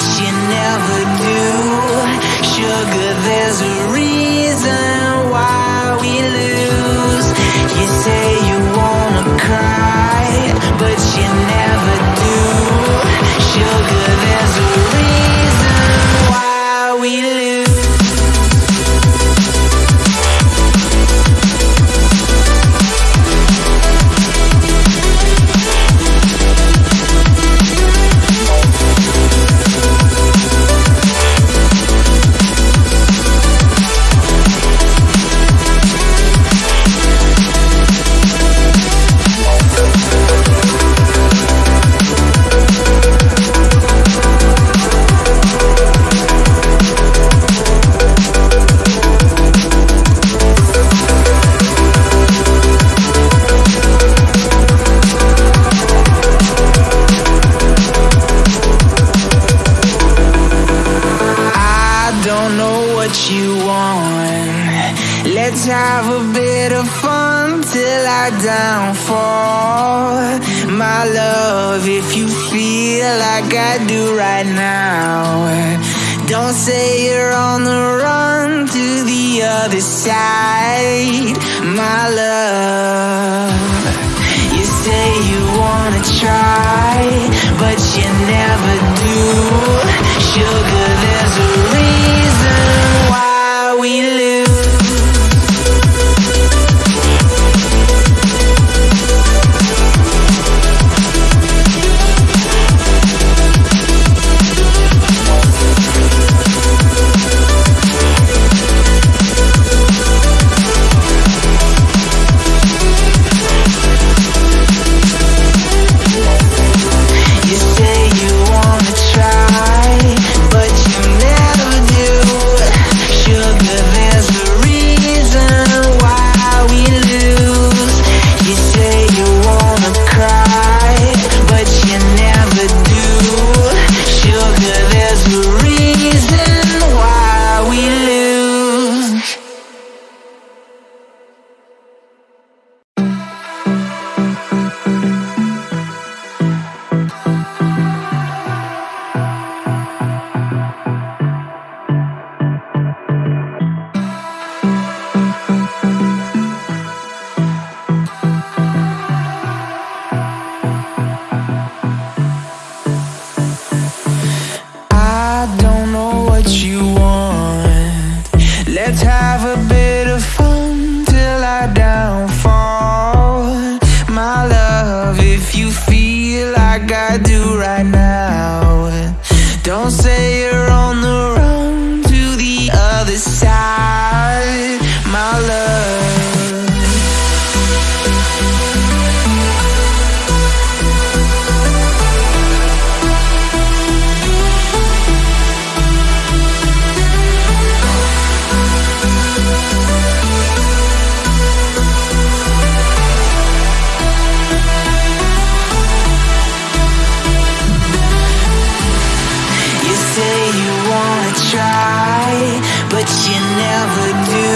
but you never do. Let's have a bit of fun till I downfall. My love, if you feel like I do right now, don't say you're on the run to the other side. My love, you say you wanna try, but you never do. try, but you never do.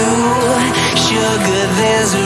Sugar, there's a